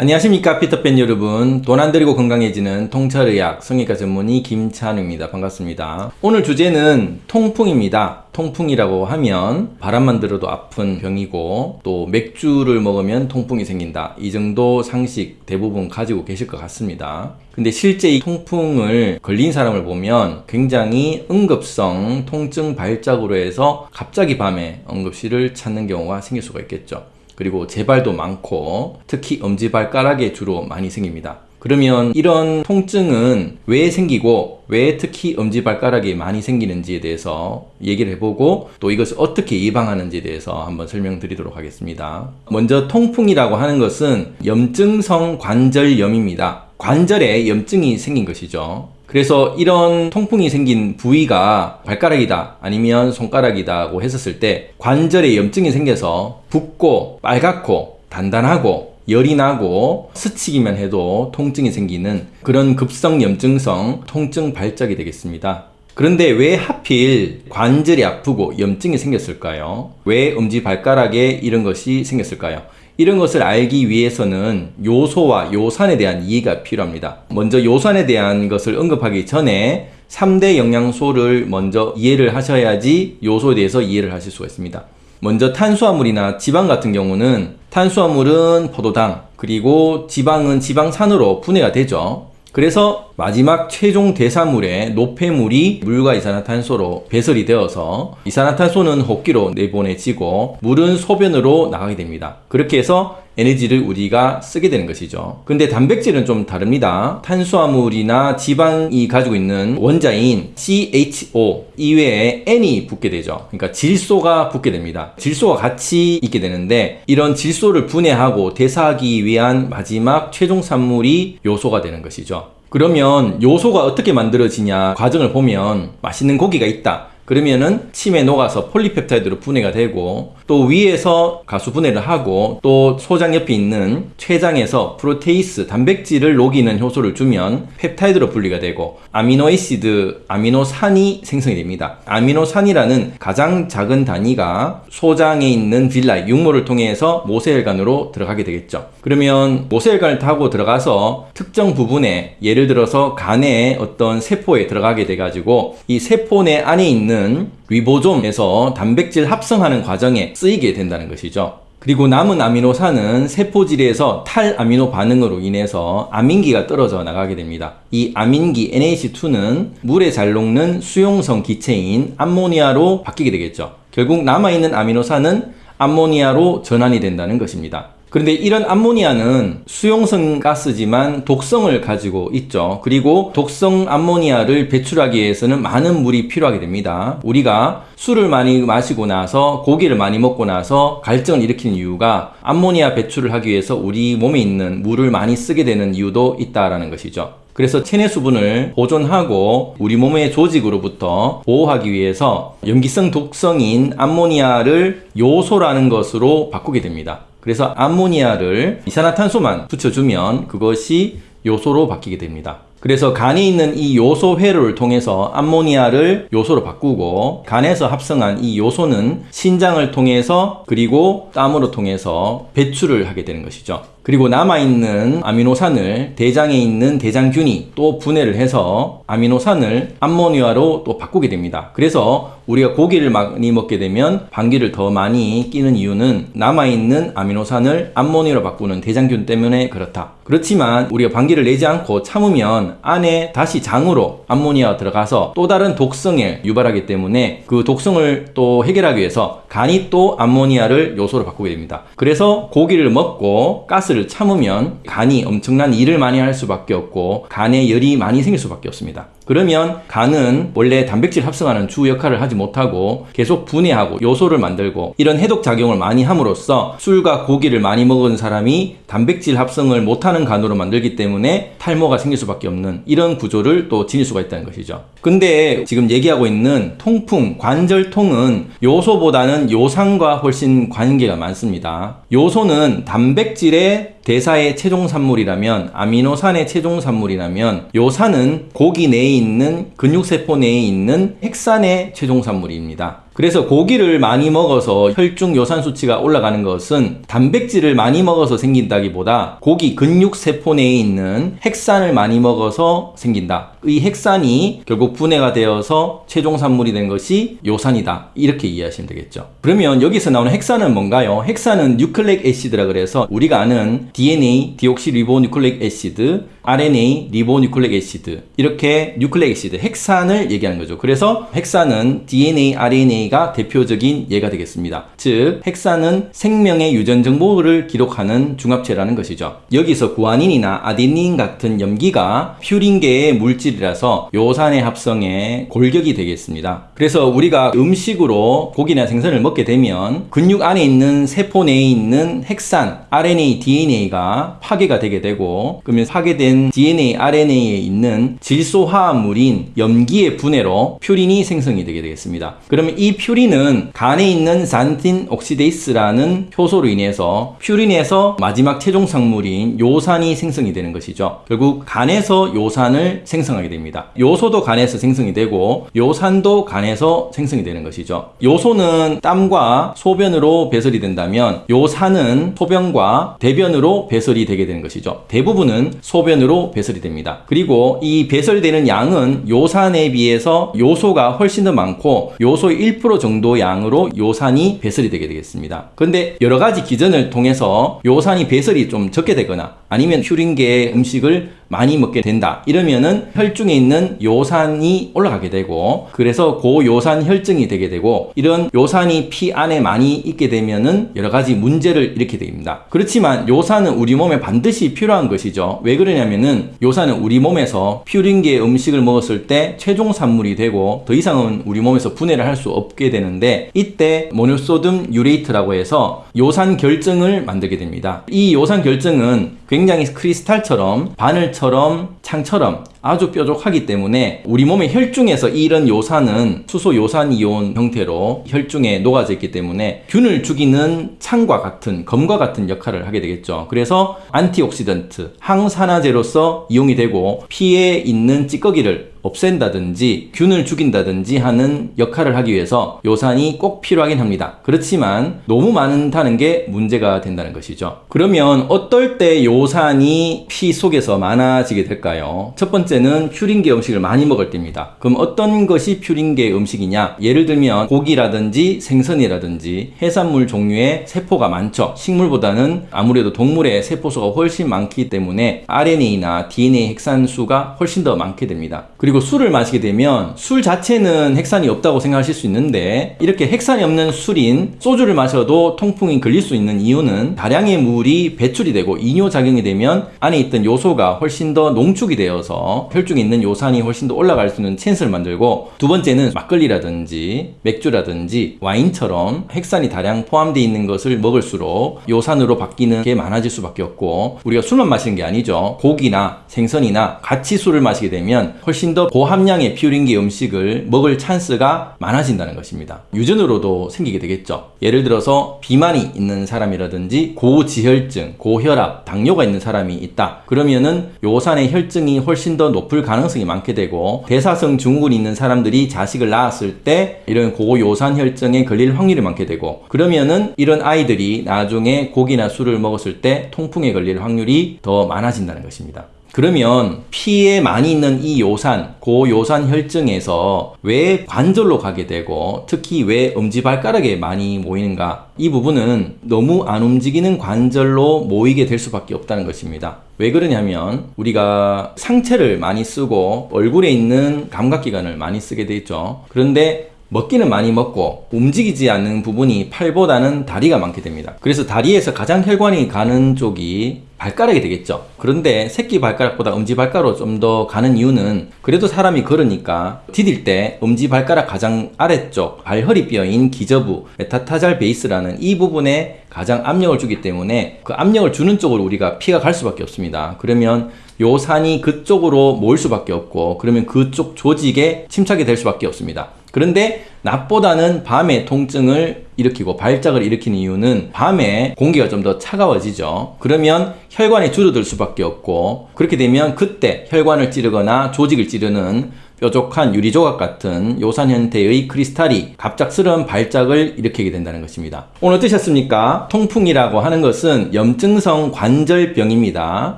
안녕하십니까 피터팬 여러분. 돈 안 들이고 건강해지는 통찰의학 성형외과 전문의 김찬우입니다. 반갑습니다. 오늘 주제는 통풍입니다. 통풍이라고 하면 바람만 들어도 아픈 병이고 또 맥주를 먹으면 통풍이 생긴다. 이 정도 상식 대부분 가지고 계실 것 같습니다. 근데 실제 이 통풍을 걸린 사람을 보면 굉장히 응급성 통증 발작으로 해서 갑자기 밤에 응급실을 찾는 경우가 생길 수가 있겠죠 그리고 재발도 많고 특히 엄지발가락에 주로 많이 생깁니다. 그러면 이런 통증은 왜 생기고 왜 특히 엄지발가락이 많이 생기는지에 대해서 얘기를 해보고 또 이것을 어떻게 예방하는지에 대해서 한번 설명드리도록 하겠습니다. 먼저 통풍이라고 하는 것은 염증성 관절염입니다. 관절에 염증이 생긴 것이죠. 그래서 이런 통풍이 생긴 부위가 발가락이다 아니면 손가락이다고 했었을 때 관절에 염증이 생겨서 붓고 빨갛고 단단하고 열이 나고 스치기만 해도 통증이 생기는 그런 급성 염증성 통증 발작이 되겠습니다. 그런데 왜 하필 관절이 아프고 염증이 생겼을까요? 왜 엄지 발가락에 이런 것이 생겼을까요? 이런 것을 알기 위해서는 요소와 요산에 대한 이해가 필요합니다. 먼저 요산에 대한 것을 언급하기 전에 3대 영양소를 먼저 이해를 하셔야지 요소에 대해서 이해를 하실 수가 있습니다. 먼저 탄수화물이나 지방 같은 경우는 탄수화물은 포도당 그리고 지방은 지방산으로 분해가 되죠. 그래서 마지막 최종 대사물의 노폐물이 물과 이산화탄소로 배설이 되어서 이산화탄소는 호흡기로 내보내지고 물은 소변으로 나가게 됩니다. 그렇게 해서 에너지를 우리가 쓰게 되는 것이죠. 근데 단백질은 좀 다릅니다. 탄수화물이나 지방이 가지고 있는 원자인 CHO 이외에 N이 붙게 되죠. 그러니까 질소가 붙게 됩니다. 질소가 같이 있게 되는데 이런 질소를 분해하고 대사하기 위한 마지막 최종 산물이 요소가 되는 것이죠. 그러면 요소가 어떻게 만들어지냐 과정을 보면 맛있는 고기가 있다. 그러면은 침에 녹아서 폴리펩타이드로 분해가 되고 또 위에서 가수 분해를 하고 또 소장 옆에 있는 췌장에서 protease 단백질을 녹이는 효소를 주면 펩타이드로 분리가 되고 amino acid 아미노산이 생성이 됩니다. 아미노산이라는 가장 작은 단위가 소장에 있는 villi 융모를 통해서 모세혈관으로 들어가게 되겠죠. 그러면 모세혈관을 타고 들어가서 특정 부분에 예를 들어서 간의 어떤 세포에 들어가게 돼 가지고 이 세포 내 안에 있는 리보좀에서 단백질 합성하는 과정에 쓰이게 된다는 것이죠. 그리고 남은 아미노산은 세포질에서 탈아미노 반응으로 인해서 아민기가 떨어져 나가게 됩니다. 이 아민기 NH2는 물에 잘 녹는 수용성 기체인 암모니아로 바뀌게 되겠죠. 결국 남아있는 아미노산은 암모니아로 전환이 된다는 것입니다. 그런데 이런 암모니아는 수용성 가스지만 독성을 가지고 있죠. 그리고 독성 암모니아를 배출하기 위해서는 많은 물이 필요하게 됩니다. 우리가 술을 많이 마시고 나서 고기를 많이 먹고 나서 갈증을 일으키는 이유가 암모니아 배출을 하기 위해서 우리 몸에 있는 물을 많이 쓰게 되는 이유도 있다라는 것이죠. 그래서 체내 수분을 보존하고 우리 몸의 조직으로부터 보호하기 위해서 염기성 독성인 암모니아를 요소라는 것으로 바꾸게 됩니다. 그래서 암모니아를 이산화탄소만 붙여주면 그것이 요소로 바뀌게 됩니다. 그래서 간에 있는 이 요소 회로를 통해서 암모니아를 요소로 바꾸고 간에서 합성한 이 요소는 신장을 통해서 그리고 땀으로 통해서 배출을 하게 되는 것이죠. 그리고 남아있는 아미노산을 대장에 있는 대장균이 또 분해를 해서 아미노산을 암모니아로 또 바꾸게 됩니다. 그래서 우리가 고기를 많이 먹게 되면 방귀를 더 많이 끼는 이유는 남아있는 아미노산을 암모니아로 바꾸는 대장균 때문에 그렇다. 그렇지만 우리가 방귀를 내지 않고 참으면 안에 다시 장으로 암모니아가 들어가서 또 다른 독성을 유발하기 때문에 그 독성을 또 해결하기 위해서 간이 또 암모니아를 요소로 바꾸게 됩니다. 그래서 고기를 먹고 가스 를 참으면 간이 엄청난 일을 많이 할 수밖에 없고 간에 열이 많이 생길 수밖에 없습니다. 그러면 간은 원래 단백질 합성하는 주 역할을 하지 못하고 계속 분해하고 요소를 만들고 이런 해독 작용을 많이 함으로써 술과 고기를 많이 먹은 사람이 단백질 합성을 못하는 간으로 만들기 때문에 탈모가 생길 수밖에 없는 이런 구조를 또 지닐 수가 있다는 것이죠. 근데 지금 얘기하고 있는 통풍, 관절통은 요소보다는 요산과 훨씬 관계가 많습니다. 요소는 단백질의 대사의 최종 산물이라면 아미노산의 최종 산물이라면 요산은 고기 내에 있는 근육세포 내에 있는 핵산의 최종 산물입니다. 그래서 고기를 많이 먹어서 혈중 요산 수치가 올라가는 것은 단백질을 많이 먹어서 생긴다기보다 고기 근육 세포 내에 있는 핵산을 많이 먹어서 생긴다. 이 핵산이 결국 분해가 되어서 최종 산물이 된 것이 요산이다. 이렇게 이해하시면 되겠죠. 그러면 여기서 나오는 핵산은 뭔가요? 핵산은 nucleic acid라 그래서 우리가 아는 DNA, deoxyribonucleic acid, RNA, ribonucleic acid 이렇게 nucleic acid, 핵산을 얘기하는 거죠. 그래서 핵산은 DNA, RNA 가 대표적인 예가 되겠습니다. 즉 핵산은 생명의 유전 정보를 기록하는 중합체라는 것이죠. 여기서 구아닌이나 아데닌 같은 염기가 퓨린계의 물질이라서 요산의 합성에 골격이 되겠습니다. 그래서 우리가 음식으로 고기나 생선을 먹게 되면 근육 안에 있는 세포 내에 있는 핵산, RNA, DNA가 파괴가 되게 되고 그러면 파괴된 DNA, RNA에 있는 질소 화합물인 염기의 분해로 퓨린이 생성이 되게 되겠습니다. 그러면 이이 퓨린은 간에 있는 산틴 옥시데이스라는 효소로 인해서 퓨린에서 마지막 최종 산물인 요산이 생성이 되는 것이죠. 결국 간에서 요산을 생성하게 됩니다. 요소도 간에서 생성이 되고 요산도 간에서 생성이 되는 것이죠. 요소는 땀과 소변으로 배설이 된다면 요산은 소변과 대변으로 배설이 되게 되는 것이죠. 대부분은 소변으로 배설이 됩니다. 그리고 이 배설되는 양은 요산에 비해서 요소가 훨씬 더 많고 요소 1 10% 정도 양으로 요산이 배설이 되게 되겠습니다. 그런데 여러 가지 기전을 통해서 요산이 배설이 좀 적게 되거나 아니면 퓨린계의 음식을 많이 먹게 된다. 이러면은 혈중에 있는 요산이 올라가게 되고 그래서 고요산 혈증이 되게 되고 이런 요산이 피 안에 많이 있게 되면은 여러 가지 문제를 일으키게 됩니다. 그렇지만 요산은 우리 몸에 반드시 필요한 것이죠. 왜 그러냐면은 요산은 우리 몸에서 퓨린계 음식을 먹었을 때 최종 산물이 되고 더 이상은 우리 몸에서 분해를 할 수 없게 되는데 이때 모노소듐 유레이트라고 해서 요산 결정을 만들게 됩니다. 이 요산 결정은 굉장히 크리스탈처럼 바늘처럼 창처럼 아주 뾰족하기 때문에 우리 몸의 혈중에서 이런 요산은 수소 요산 이온 형태로 혈중에 녹아져 있기 때문에 균을 죽이는 창과 같은 검과 같은 역할을 하게 되겠죠. 그래서 antioxidant 항산화제로서 이용이 되고 피에 있는 찌꺼기를 없앤다든지 균을 죽인다든지 하는 역할을 하기 위해서 요산이 꼭 필요하긴 합니다. 그렇지만 너무 많다는 게 문제가 된다는 것이죠. 그러면 어떨 때 요산이 피 속에서 많아지게 될까요? 첫 번째 는 퓨린계 음식을 많이 먹을 때입니다. 그럼 어떤 것이 퓨린계 음식이냐? 예를 들면 고기라든지 생선이라든지 해산물 종류의 세포가 많죠. 식물보다는 아무래도 동물의 세포수가 훨씬 많기 때문에 RNA나 DNA 핵산수가 훨씬 더 많게 됩니다. 그리고 술을 마시게 되면 술 자체는 핵산이 없다고 생각하실 수 있는데 이렇게 핵산이 없는 술인 소주를 마셔도 통풍이 걸릴 수 있는 이유는 다량의 물이 배출이 되고 이뇨작용이 되면 안에 있던 요소가 훨씬 더 농축이 되어서 혈중에 있는 요산이 훨씬 더 올라갈 수 있는 찬스를 만들고 두 번째는 막걸리라든지 맥주라든지 와인처럼 핵산이 다량 포함되어 있는 것을 먹을수록 요산으로 바뀌는 게 많아질 수밖에 없고 우리가 술만 마시는 게 아니죠 고기나 생선이나 같이 술을 마시게 되면 훨씬 더 고함량의 퓨린계 음식을 먹을 찬스가 많아진다는 것입니다. 유전으로도 생기게 되겠죠. 예를 들어서 비만이 있는 사람이라든지 고지혈증, 고혈압, 당뇨가 있는 사람이 있다. 그러면은 요산의 혈증이 훨씬 더 높을 가능성이 많게 되고 대사성 증후군이 있는 사람들이 자식을 낳았을 때 이런 고요산 혈증에 걸릴 확률이 많게 되고 그러면은 이런 아이들이 나중에 고기나 술을 먹었을 때 통풍에 걸릴 확률이 더 많아진다는 것입니다. 그러면 피에 많이 있는 이 요산, 고요산 혈증에서 왜 관절로 가게 되고 특히 왜 엄지발가락에 많이 모이는가? 이 부분은 너무 안 움직이는 관절로 모이게 될 수밖에 없다는 것입니다. 왜 그러냐면 우리가 상체를 많이 쓰고 얼굴에 있는 감각기관을 많이 쓰게 돼 있죠. 그런데 먹기는 많이 먹고 움직이지 않는 부분이 팔보다는 다리가 많게 됩니다. 그래서 다리에서 가장 혈관이 가는 쪽이 발가락이 되겠죠. 그런데 새끼 발가락보다 엄지 발가락으로 좀 더 가는 이유는 그래도 사람이 걸으니까 디딜 때 엄지 발가락 가장 아래쪽 발허리 뼈인 기저부 metatarsal base라는 이 부분에 가장 압력을 주기 때문에 그 압력을 주는 쪽으로 우리가 피가 갈 수밖에 없습니다. 그러면 요산이 그쪽으로 모일 수밖에 없고 그러면 그쪽 조직에 침착이 될 수밖에 없습니다. 그런데 낮보다는 밤에 통증을 일으키고 발작을 일으키는 이유는 밤에 공기가 좀 더 차가워지죠. 그러면 혈관이 줄어들 수밖에 없고 그렇게 되면 그때 혈관을 찌르거나 조직을 찌르는 뾰족한 유리조각 같은 요산 형태의 크리스탈이 갑작스러운 발작을 일으키게 된다는 것입니다. 오늘 어떠셨습니까? 통풍이라고 하는 것은 염증성 관절병입니다.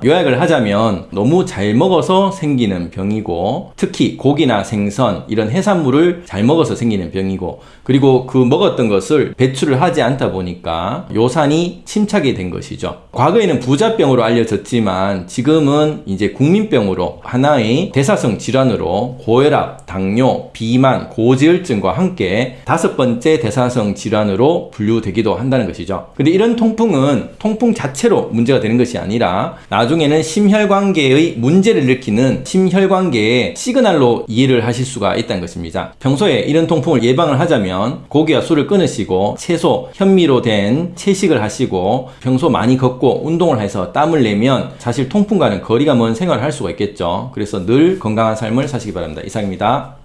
요약을 하자면 너무 잘 먹어서 생기는 병이고 특히 고기나 생선 이런 해산물을 잘 먹어서 생기는 병이고 그리고 그 먹었던 것을 배출을 하지 않다 보니까 요산이 침착이 된 것이죠. 과거에는 부자병으로 알려졌지만 지금은 이제 국민병으로 하나의 대사성 질환으로 고혈압, 당뇨, 비만, 고지혈증과 함께 다섯 번째 대사성 질환으로 분류되기도 한다는 것이죠. 근데 이런 통풍은 통풍 자체로 문제가 되는 것이 아니라 나중에는 심혈관계의 문제를 일으키는 심혈관계의 시그널로 이해를 하실 수가 있다는 것입니다. 평소에 이런 통풍을 예방을 하자면 고기와 술을 끊으 채소, 현미로 된 채식을 하시고 평소 많이 걷고 운동을 해서 땀을 내면 사실 통풍과는 거리가 먼 생활을 할 수가 있겠죠. 그래서 늘 건강한 삶을 사시기 바랍니다. 이상입니다.